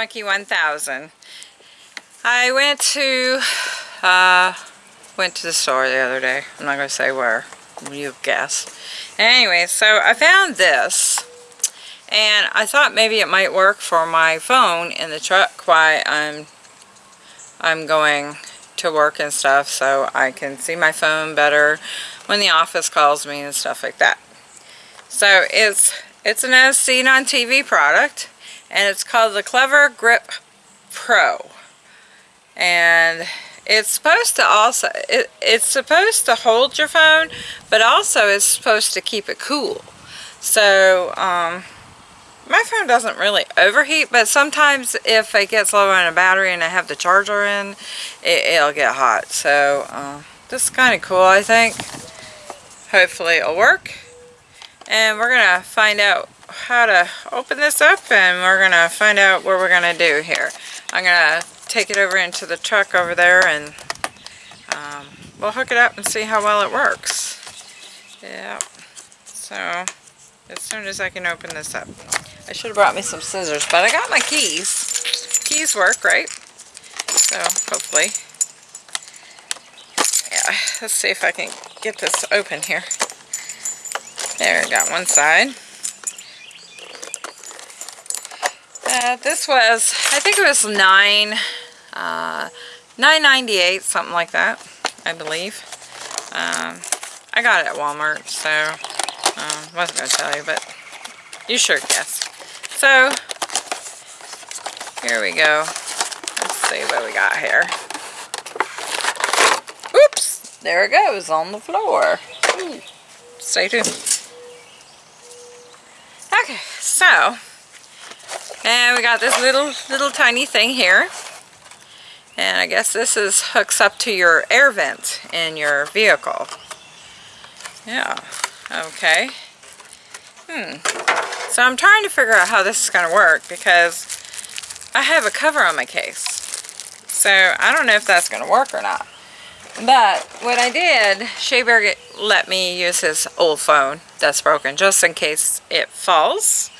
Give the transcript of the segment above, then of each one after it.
Monkey 1000. I went to uh, went to the store the other day. I'm not going to say where. You guess. Anyway, so I found this. And I thought maybe it might work for my phone in the truck while I'm, I'm going to work and stuff so I can see my phone better when the office calls me and stuff like that. So it's it's an as seen on TV product and it's called the Clever Grip Pro. And it's supposed to also, it, it's supposed to hold your phone, but also it's supposed to keep it cool. So, um, my phone doesn't really overheat, but sometimes if it gets low on a battery and I have the charger in, it, will get hot. So, uh, this is kind of cool, I think. Hopefully it'll work. And we're going to find out how to open this up and we're going to find out what we're going to do here. I'm going to take it over into the truck over there and um, we'll hook it up and see how well it works. Yeah, so as soon as I can open this up. I should have brought me some scissors, but I got my keys. Keys work, right? So hopefully. Yeah, let's see if I can get this open here. There, got one side. Uh, this was, I think it was nine, uh, 9.98, something like that, I believe. Um, I got it at Walmart, so um, wasn't going to tell you, but you sure guess. So, here we go. Let's see what we got here. Oops! There it goes on the floor. Ooh. Stay tuned. Okay, so and we got this little, little tiny thing here. And I guess this is hooks up to your air vent in your vehicle. Yeah, okay. Hmm. So I'm trying to figure out how this is going to work because I have a cover on my case. So I don't know if that's going to work or not. But what I did, Shea let me use his old phone that's broken just in case it falls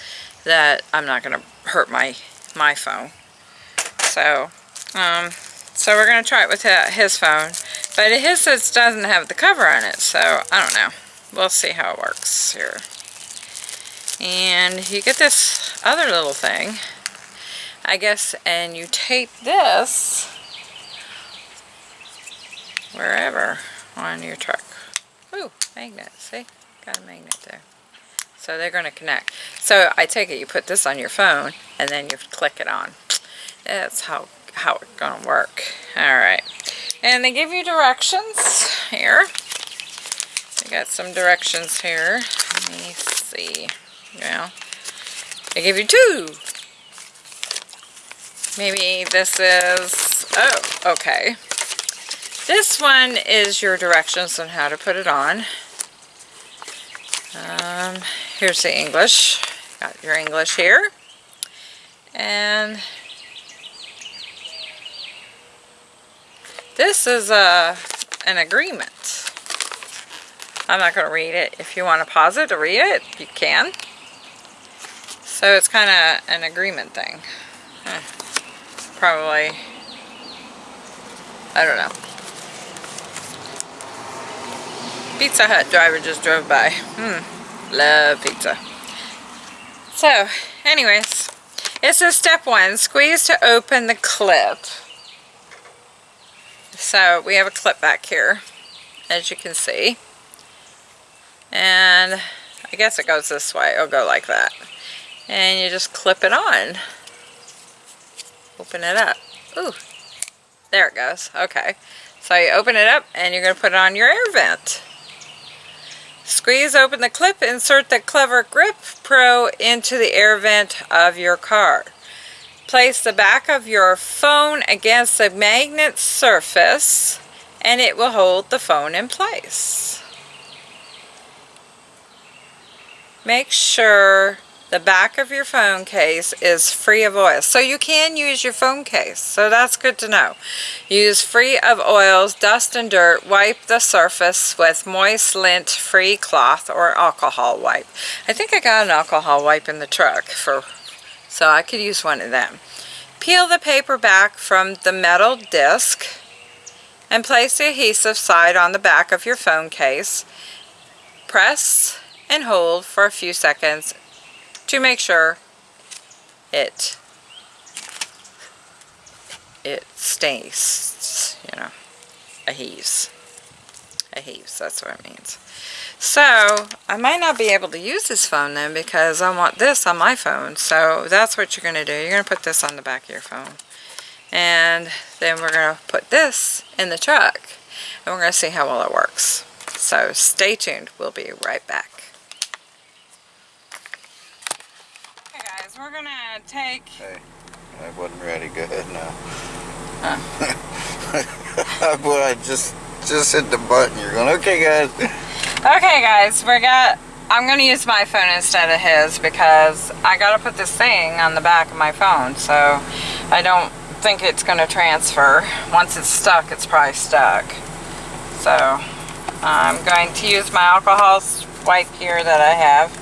that I'm not going to hurt my my phone. So, um, so we're going to try it with his phone. But his doesn't have the cover on it, so I don't know. We'll see how it works here. And you get this other little thing, I guess, and you tape this wherever on your truck. Ooh, magnet, see? Got a magnet there. So they're going to connect. So I take it you put this on your phone and then you click it on. That's how, how it's going to work. Alright. And they give you directions here. They got some directions here. Let me see. Well, they give you two. Maybe this is, oh, okay. This one is your directions on how to put it on. Um, here's the English. Got your English here. And this is a, uh, an agreement. I'm not going to read it. If you want to pause it to read it, you can. So it's kind of an agreement thing. Eh, probably, I don't know. Pizza Hut driver just drove by. Hmm, love pizza. So, anyways, it says step one, squeeze to open the clip. So we have a clip back here, as you can see. And I guess it goes this way. It'll go like that. And you just clip it on. Open it up. Ooh, there it goes. Okay. So you open it up and you're going to put it on your air vent. Squeeze open the clip, insert the Clever Grip Pro into the air vent of your car. Place the back of your phone against the magnet surface and it will hold the phone in place. Make sure the back of your phone case is free of oil. So you can use your phone case. So that's good to know. Use free of oils, dust and dirt. Wipe the surface with moist lint-free cloth or alcohol wipe. I think I got an alcohol wipe in the truck for so I could use one of them. Peel the paper back from the metal disc and place the adhesive side on the back of your phone case. Press and hold for a few seconds to make sure it it stays, you know, adheres. Adheres, that's what it means. So, I might not be able to use this phone then because I want this on my phone. So, that's what you're going to do. You're going to put this on the back of your phone. And then we're going to put this in the truck. And we're going to see how well it works. So, stay tuned. We'll be right back. Okay guys, we're to take... Hey, I wasn't ready. Go ahead now. Huh. Boy, I just just hit the button. You're going, okay, guys. Okay guys, we got, I'm going to use my phone instead of his because I got to put this thing on the back of my phone so I don't think it's going to transfer. Once it's stuck, it's probably stuck. So I'm going to use my alcohol wipe here that I have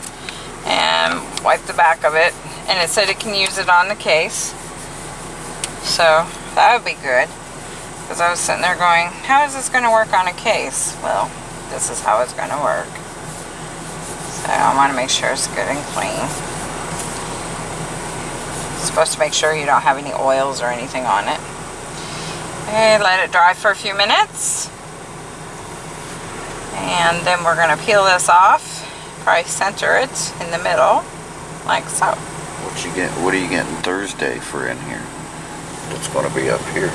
and wipe the back of it and it said it can use it on the case. So that would be good because I was sitting there going, how is this going to work on a case? Well, this is how it's going to work. So I want to make sure it's good and clean. supposed to make sure you don't have any oils or anything on it. Okay, let it dry for a few minutes. And then we're going to peel this off. Probably center it in the middle, like so. What you get? What are you getting Thursday for in here? It's going to be up here.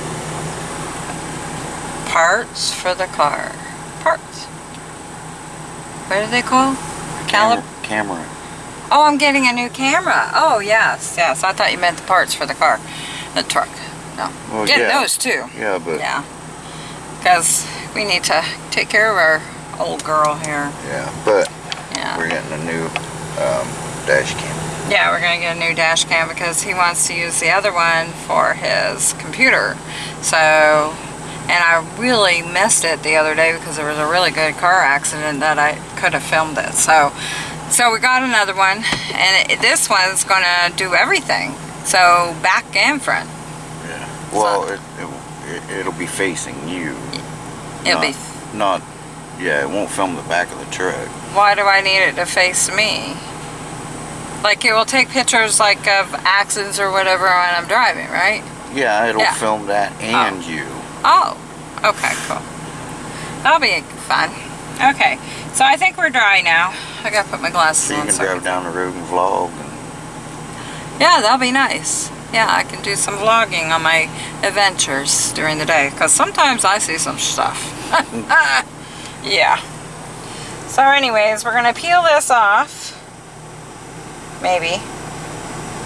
Parts for the car. Parts. What are they called? Calib Camera. camera. Oh, I'm getting a new camera. Oh, yes, yes. I thought you meant the parts for the car, the truck. No, Well, getting yeah. those too. Yeah, but Yeah, because we need to take care of our old girl here. yeah, but Yeah, we're getting a new um, dash cam. yeah. We're gonna get a new dash cam because he wants to use the other one for his computer. So, and I really missed it the other day because there was a really good car accident that I could have filmed it. So, so we got another one, and it, this one's gonna do everything. So back and front. Yeah. Well, it, it, it it'll be facing you. It'll be. not, not. Yeah, it won't film the back of the truck. Why do I need it to face me? Like it will take pictures like of accidents or whatever when I'm driving, right? Yeah, it'll Yeah. film that and oh. you. Oh, okay, cool. That'll be fun. Okay, so I think we're dry now. I gotta put my glasses on. So you on. can so- drive down the road and vlog. And, Yeah, that'll be nice. Yeah, I can do some vlogging on my adventures during the day because sometimes I see some stuff. yeah. So anyways, we're going to peel this off. Maybe.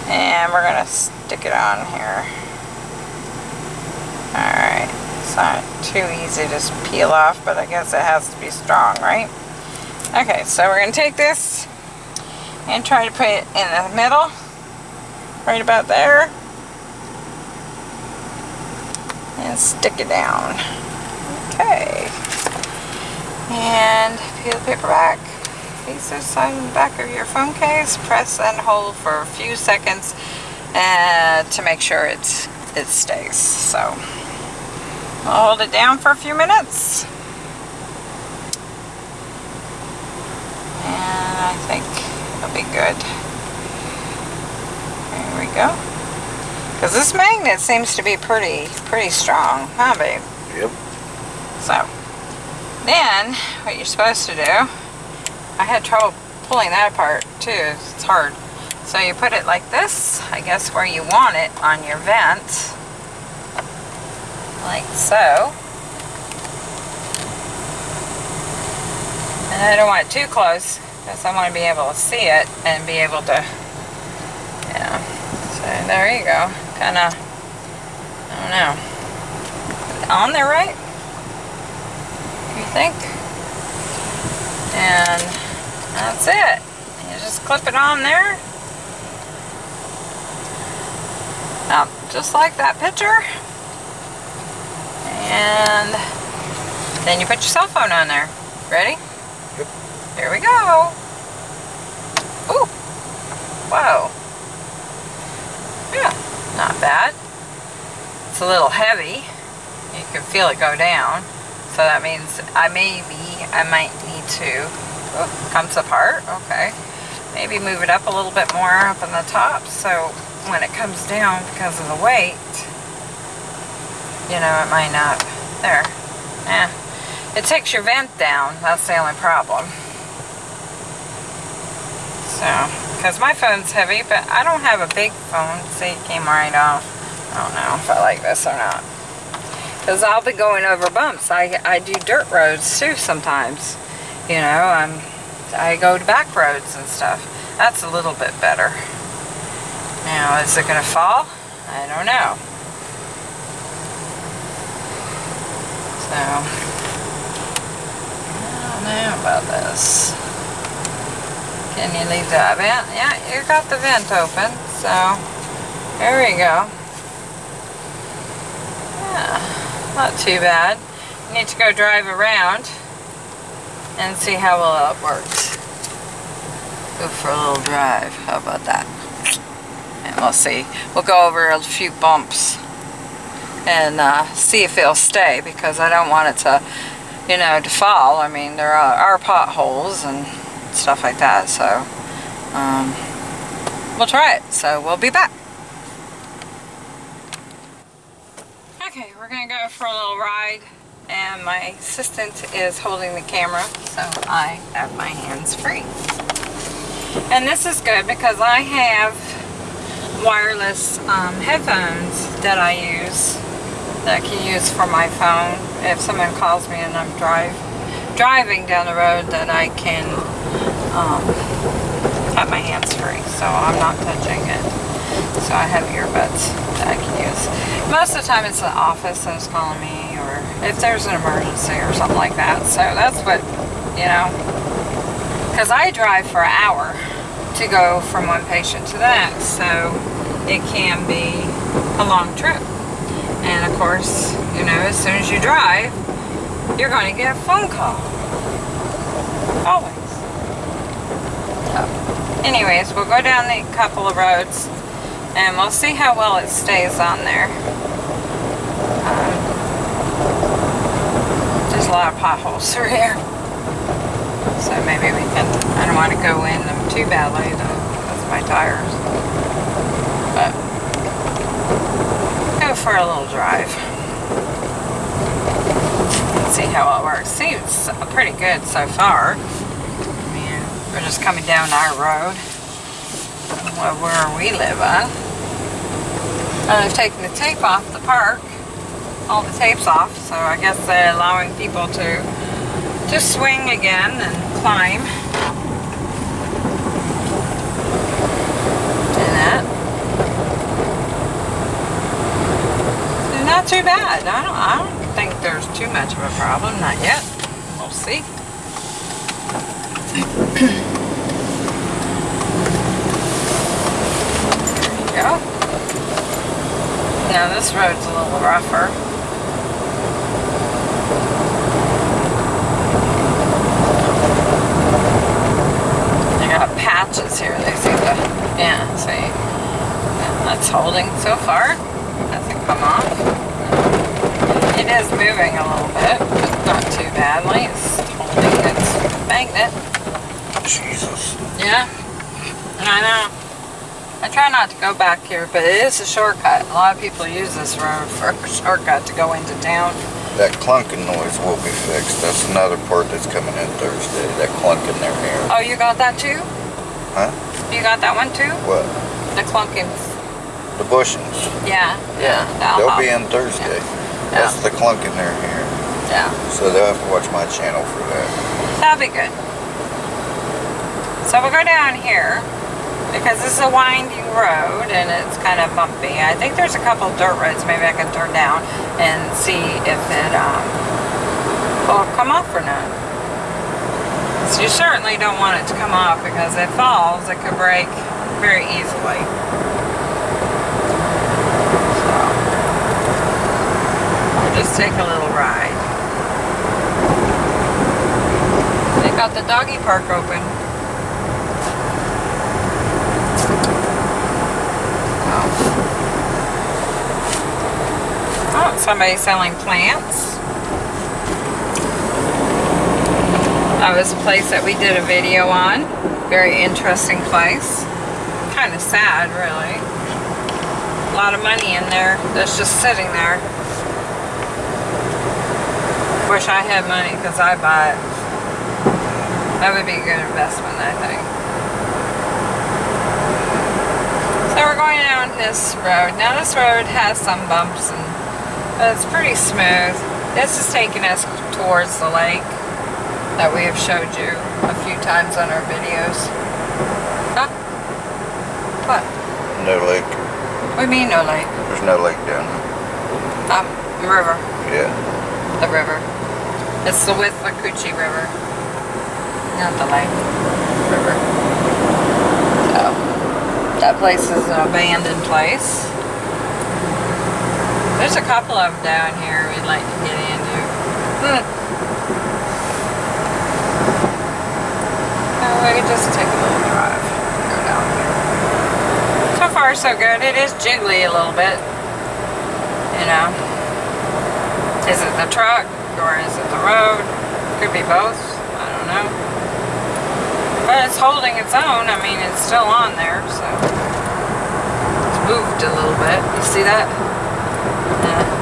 And we're going to stick it on here. Alright. It's not too easy to just peel off, but I guess it has to be strong, right? Okay, so we're going to take this and try to put it in the middle right about there and stick it down okay and peel the paper back face this side and the back of your phone case press and hold for a few seconds uh, to make sure it's it stays so I'll hold it down for a few minutes and I think it'll be good there we go. Because this magnet seems to be pretty, pretty strong, huh babe? yep. So, then, what you're supposed to do, I had trouble pulling that apart too, it's hard. So you put it like this, I guess where you want it on your vent. Like so. And I don't want it too close, because I want to be able to see it and be able to, yeah. So there you go. Kind of, I don't know. On there right? Think? And that's it. You just clip it on there. Now, just like that picture. And then you put your cell phone on there. Ready? Yep. Here we go. Ooh. Whoa. Yeah, not bad. it's a little heavy. You can feel it go down. So that means I maybe, I might need to, oh, comes apart, okay. Maybe move it up a little bit more up on the top so when it comes down because of the weight, you know, it might not, there, eh. It takes your vent down, that's the only problem. So, because my phone's heavy, but I don't have a big phone. See, it came right off. I don't know if I like this or not. Because I'll be going over bumps. I, I do dirt roads too sometimes. You know, I'm, I go to back roads and stuff. That's a little bit better. Now, is it going to fall? I don't know. So, I don't know about this. Can you leave that vent? Yeah, you got the vent open, so there we go. Yeah, not too bad. Need to go drive around and see how well it works. Go for a little drive. How about that? And we'll see. We'll go over a few bumps and uh, see if it'll stay because I don't want it to, you know, to fall. I mean, there are, are potholes and stuff like that. So um, we'll try it. So we'll be back. Okay, we're gonna go for a little ride and my assistant is holding the camera so I have my hands free. And this is good because I have wireless um, headphones that I use that I can use for my phone. If someone calls me and I'm drive driving down the road that I can um, have my hands free so I'm not touching it. So I have earbuds that I can use most of the time it's the office that's calling me or if there's an emergency or something like that so that's what you know. Because I drive for an hour to go from one patient to the next so it can be a long trip. And of course you know as soon as you drive you're going to get a phone call. Always. So, anyways we'll go down a couple of roads and we'll see how well it stays on there um, there's a lot of potholes through here. So maybe we can I don't want to go in them too badly though. With my tires. But go for a little drive. See how it works. Seems pretty good so far. I mean we're just coming down our road. Where we live and I've taken the tape off the park all the tapes off so I guess they're allowing people to to swing again and climb. And that. Not too bad. I don't, I don't think there's too much of a problem not yet. We'll see. There you go. Now this road's a little rougher got patches here. They seem to, yeah, see. That's holding so far. Hasn't come off. It is moving a little bit, but not too badly. It's holding its magnet. Jesus. Yeah, I know. I try not to go back here, but it is a shortcut. A lot of people use this road for a shortcut to go into town. That clunking noise will be fixed. That's another part that's coming in Thursday. That clunk in their hair. Oh, you got that too? Huh? You got that one too? What? The clunking. The bushings. Yeah. Yeah. that'll They'll help. be in Thursday. That's the clunk in their hair. Yeah. So they'll have to watch my channel for that. That'll be good. So we'll go down here because this is a winding road and it's kind of bumpy. I think there's a couple dirt roads maybe I can turn down and see if it um, will come off or not. So you certainly don't want it to come off because if it falls, it could break very easily. So, we'll just take a little ride. They got the doggy park open. Somebody selling plants. That was a place that we did a video on. Very interesting place. Kind of sad, really. A lot of money in there that's just sitting there. Wish I had money because I buy it. That would be a good investment, I think. So we're going down this road. Now this road has some bumps and it's pretty smooth. This is taking us towards the lake that we have showed you a few times on our videos. Huh? What? No lake. What do you mean no lake? There's no lake down there. Um, river. Yeah. The river. It's the Withlacoochee River. Not the lake. River. So, that place is an abandoned place. There's a couple of them down here we'd like to get into. Hmm. Oh, we could just take a little drive. Go down here. So far, so good. It is jiggly a little bit. You know. Is it the truck or is it the road? Could be both. I don't know. But it's holding its own. I mean, it's still on there, so. It's moved a little bit. You see that? Yeah.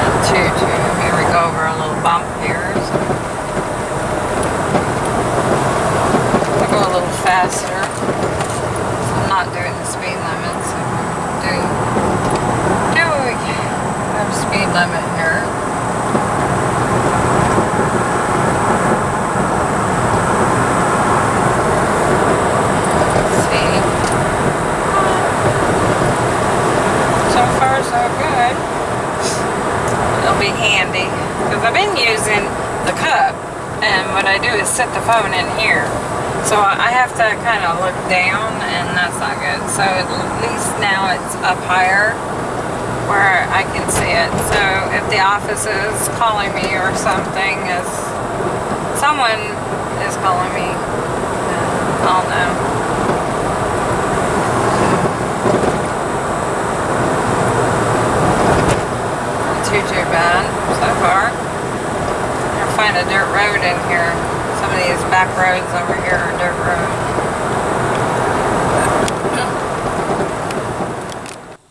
Not too, too. Here we go over a little bump here. So. I'll go a little faster. I'm not doing the speed limit, so I'm doing, doing have speed limit here. Let's see. So far, so good it'll be handy because I've been using the cup and what I do is set the phone in here so I have to kind of look down and that's not good so at least now it's up higher where I can see it so if the office is calling me or something is someone is calling me I'll know too too bad so far. I'll find a dirt road in here. Some of these back roads over here are dirt road.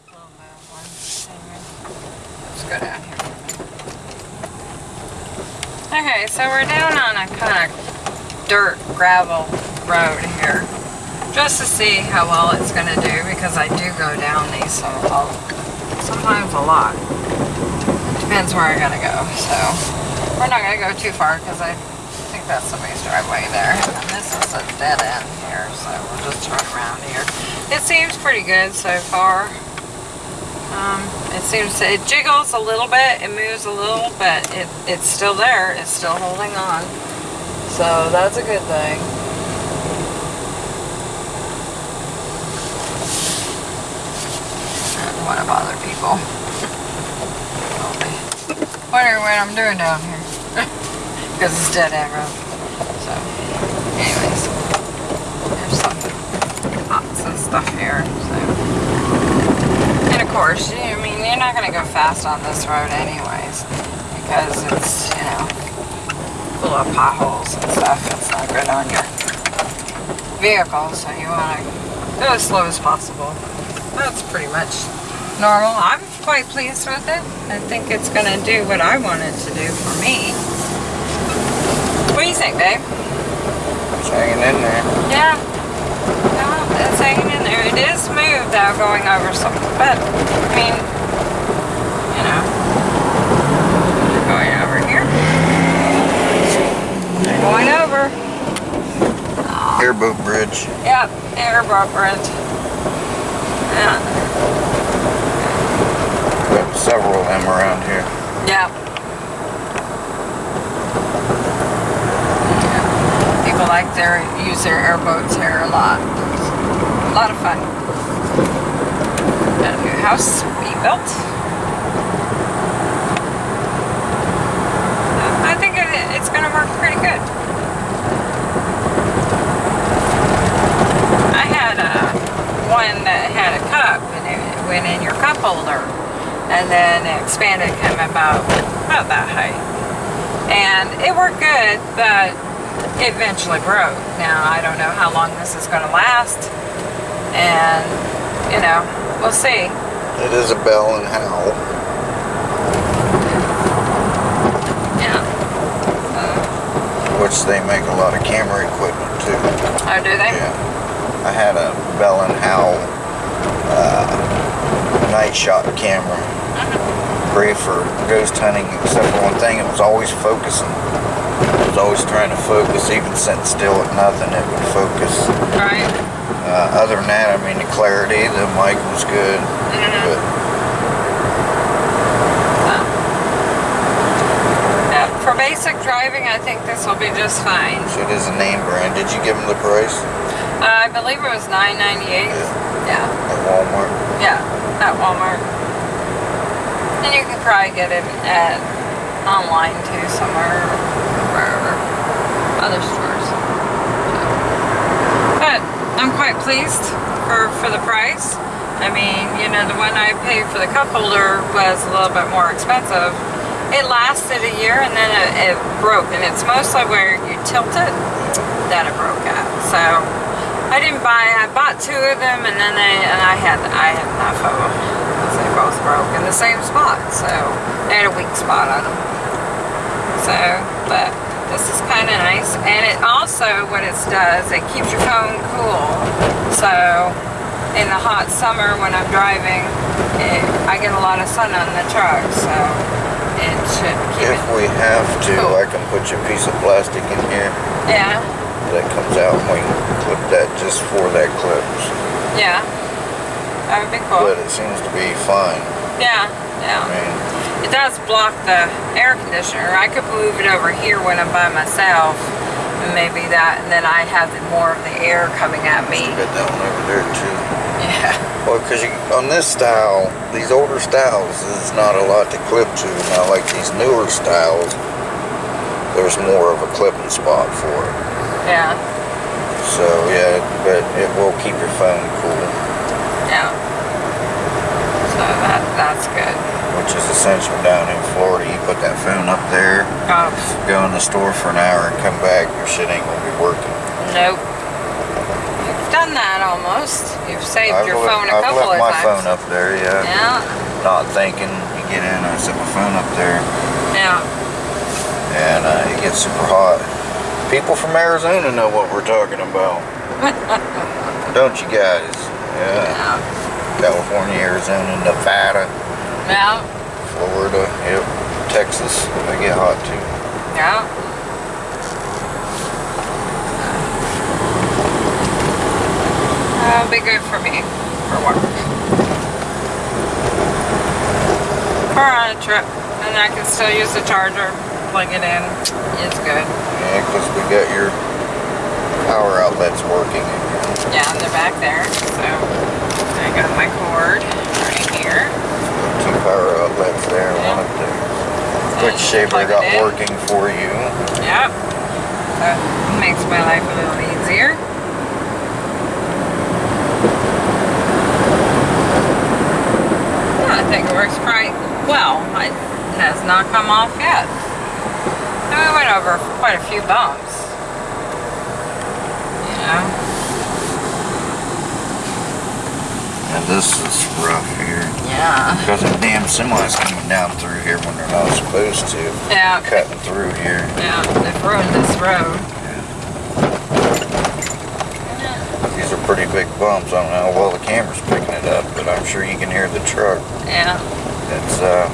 Little move one. Anyway, Let's go down here. Okay, so we're down on a kind of dirt gravel road here. Just to see how well it's going to do because I do go down these sometimes a lot. Depends where I gotta go. So we're not gonna go too far because I think that's somebody's driveway there. And this is a dead end here, so we'll just turn around here. It seems pretty good so far. Um, it seems it jiggles a little bit, it moves a little, but it, it's still there. It's still holding on. So that's a good thing. I don't want to bother people. Wondering what I'm doing down here. Because it's dead end road. So, anyways. There's some pots stuff here. So. And of course, I mean, you're not going to go fast on this road anyways. Because it's, you know, full of potholes and stuff. It's not good on your vehicle. So you want to go as slow as possible. That's pretty much normal. I'm quite pleased with it. I think it's going to do what I want it to do for me. What do you think, babe? It's hanging in there. Yeah. Well, it's hanging in there. It is smooth though going over some, but I mean, you know, going over here. Going over. Airboat bridge. Yep, airboat bridge. Yeah. Got several of them around here. Yep. People like their use their airboats here a lot. A lot of fun. Got a new house. I think it's going to work pretty good. I had a one that had a cup and it went in your cup holder and then it expanded came about about that height and it worked good but it eventually broke now I don't know how long this is going to last and you know we'll see It is a Bell and Howell. yeah which they make a lot of camera equipment too. oh do they Yeah. I had a Bell and Howell uh, night shot camera. Great for ghost hunting, except for one thing, it was always focusing. It was always trying to focus, even sitting still at nothing, it would focus. right Uh, other than that, I mean, the clarity, the mic was good, but yeah, for basic driving I think this will be just fine so it is a name brand. Did you give them the price uh, I believe it was 9.98 yeah at Walmart? Yeah, at Walmart. And you can probably get it at online too somewhere wherever. Other stores. I'm quite pleased for, for the price. I mean, you know, the one I paid for the cup holder was a little bit more expensive. It lasted a year and then it, it broke and it's mostly where you tilt it that it broke at. So I didn't buy. I bought two of them, and then they and I had I had enough of them. They both broke in the same spot, so they had a weak spot on them. So, but this is kind of nice, and it also what it does it keeps your phone cool. So in the hot summer when I'm driving, it, I get a lot of sun on the truck, so it should keep If it. we have to, Cool. I can put you a piece of plastic in here Yeah, that comes out and we can clip that just for that clip. yeah, that would be cool. But it seems to be fine. Yeah, I yeah. mean, It does block the air conditioner. I could move it over here when I'm by myself. And maybe that, and then I have the, more of the air coming at me. got that one over there too. Yeah. Well, because on this style, these older styles, there's not a lot to clip to. Now, like these newer styles, there's more of a clipping spot for it. Yeah. So yeah, but it will keep your phone cool, Yeah. So that that's good. Which is essential down in Florida. You put that phone up there, Oh, go in the store for an hour and come back, your shit ain't gonna be working. nope. You've done that almost. You've saved I've your phone a I've couple left my phone up there, yeah. Yeah. Not thinking, you get in, I set my phone up there, Yeah. and uh, it gets super hot. People from Arizona know what we're talking about. Don't you guys? Yeah. Yeah. California, Arizona, Nevada, Yeah. Florida, yep. Texas, they get hot too. Yeah. That'll be good for me for work. Or on a trip, and I can still use the charger, plug it in. It's good. Yeah, because we got your power outlets working. Yeah, and they're back there. So I got my cord right here. Outlets there, one up there. Quick shaver got working for you. Yep. That makes my life a little easier. Yeah, I think it works quite well. It has not come off yet. And we went over quite a few bumps. You know? And this is rough here. Yeah. Because the damn semis coming down through here when they're not supposed to. Yeah. Cutting through here. Yeah, they've ruined this road. Yeah. These are pretty big bumps. I don't know how well the camera's picking it up, but I'm sure you can hear the truck. Yeah. It's uh,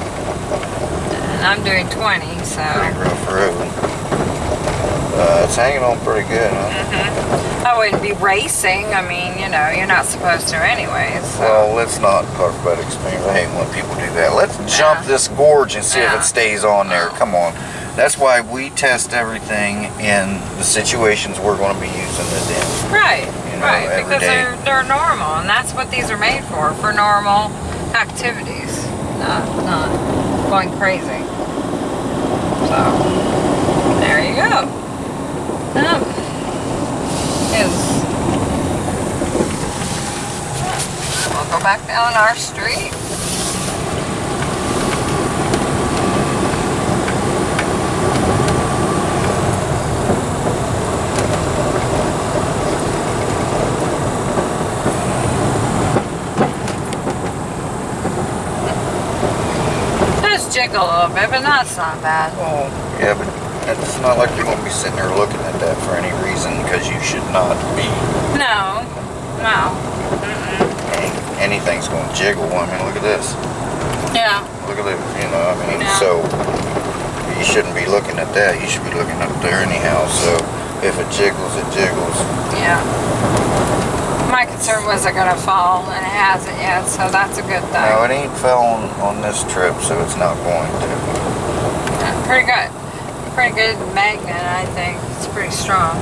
And I'm doing 20, so. pretty rough road. Uh, it's hanging on pretty good, huh? I wouldn't be racing. I mean, you know, you're not supposed to anyways. So. Well, let's not talk about extreme. I hate when people do that. Let's jump Yeah. this gorge and see if it stays on there. Come on. That's why we test everything in the situations we're going to be using the den. Right, You know, right, because day. they're they're normal, and that's what these are made for, for normal activities, not not going crazy. So there you go. Um, is we'll go back down our street. Jiggle a little bit, but that's not bad. Well, yeah, but it's not like you're going to be sitting there looking that for any reason because you should not be. No, no. Mm-mm. Anything's going to jiggle. I mean, look at this. Yeah, Look at it, you know, I mean, Yeah. so you shouldn't be looking at that. You should be looking up there anyhow. So if it jiggles, it jiggles. yeah. My concern was it gonna fall, and it hasn't yet, so that's a good thing. No, it ain't fell on, on this trip, so it's not going to. Yeah, pretty good. Pretty good magnet, I think. It's pretty strong.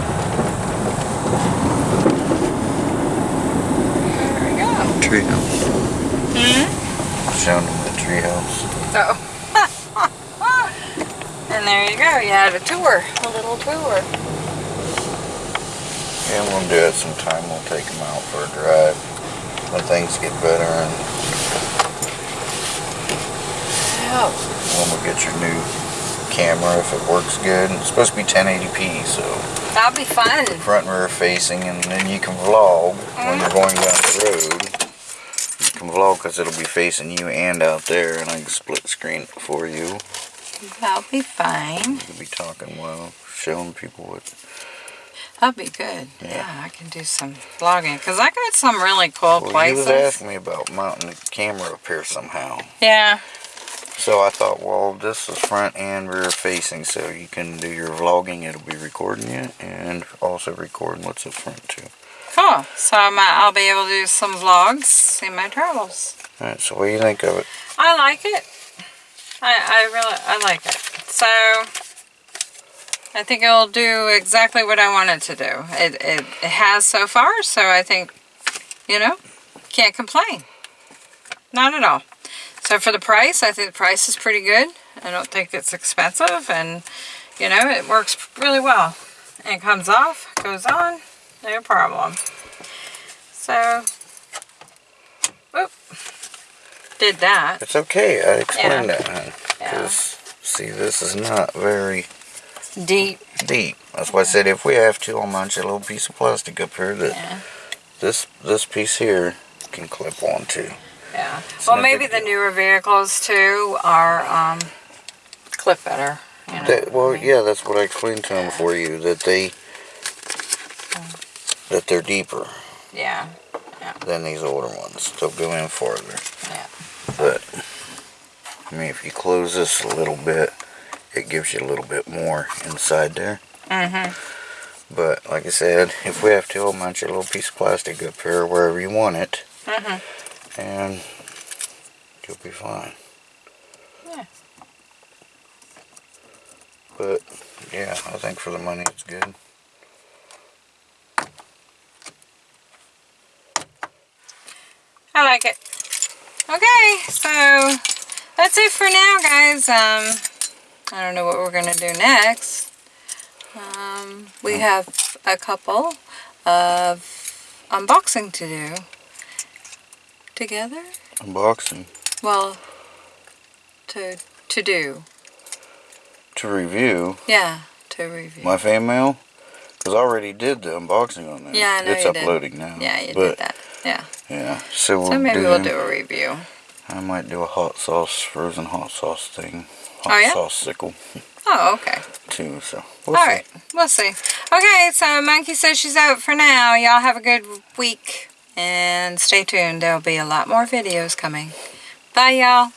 There we go. Treehouse. Hmm? Showing them the treehouse. So. and there you go. You had a tour, a little tour. Yeah, we'll do it sometime. We'll take them out for a drive when things get better and Yeah. when we get your new camera if it works good. It's supposed to be 1080p, so That'll be fun. front and rear facing, and then you can vlog when you're going down the road. You can vlog because it'll be facing you and out there, and I can split screen it for you. That'll be fine. You'll be talking while showing people what. That'll be good. Yeah. Yeah, I can do some vlogging because I got some really cool Well, places. was asking me about mounting the camera up here somehow. Yeah, So I thought, well, this is front and rear facing, so you can do your vlogging. It'll be recording you and also recording what's up front too. cool. So I'm, uh, I'll be able to do some vlogs in my travels. All right. So what do you think of it? I like it. I, I really, I like it. So, I think it'll do exactly what I want it to do. It, it, it has so far, so I think, you know, can't complain. Not at all. So for the price, I think the price is pretty good. I don't think it's expensive and, you know, it works really well. And it comes off, goes on, no problem. So, whoop, did that. It's okay. I explained Yeah. that, huh? Yeah. Because see, this is not very Deep. deep. That's why I said if we have to, I'll mount you a little piece of plastic up here that Yeah. this this piece here can clip onto. Yeah. Well, maybe the newer vehicles too are um, clip better. You know, That, well, I mean, yeah, that's what I explained to them for you that they that they're deeper Yeah. yeah. than these older ones. They'll go in farther. Yeah. But I mean, if you close this a little bit, it gives you a little bit more inside there. Mm-hmm. But like I said, if we have to, I'll mount you a little piece of plastic up here wherever you want it, Mm-hmm. And you'll be fine. Yeah. But yeah, I think for the money, it's good. I like it. Okay, so that's it for now, guys. Um, I don't know what we're gonna do next. Um, we have a couple of unboxing to do together. Unboxing Well, to to do. to review Yeah, to review. my fan mail because I already did the unboxing on there. Yeah, I know it's you did. uploading now. Yeah, you but, did that. Yeah. Yeah, so we'll So maybe do, we'll do a review. I might do a hot sauce, frozen hot sauce thing, hot Oh, yeah? sauce sickle Oh, okay. too. So we'll All see. right, we'll see. Okay, so Monkey says she's out for now. Y'all have a good week and stay tuned. There'll be a lot more videos coming. Bye, y'all.